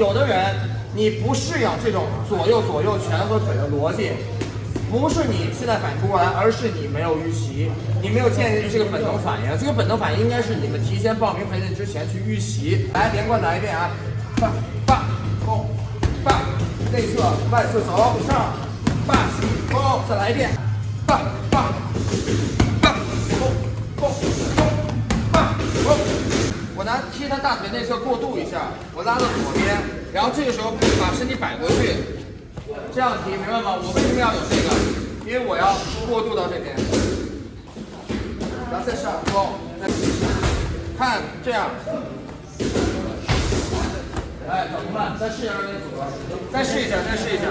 有的人你不适应这种左右左右拳和腿的逻辑，不是你现在反应不过来，而是你没有预习，你没有建立这个本能反应。这个本能反应应该是你们提前报名培训之前去预习。来，连贯来一遍啊！八八攻八，内侧外侧走上，八起攻，再来一遍，八八拿踢他大腿内侧过渡一下，我拉到左边，然后这个时候把身体摆过去，这样踢，明白吗？我为什么要有这个？因为我要过渡到这边，然后再上攻，再看这样。哎，怎么办？再试一下这边组合，再试一下，再试一下。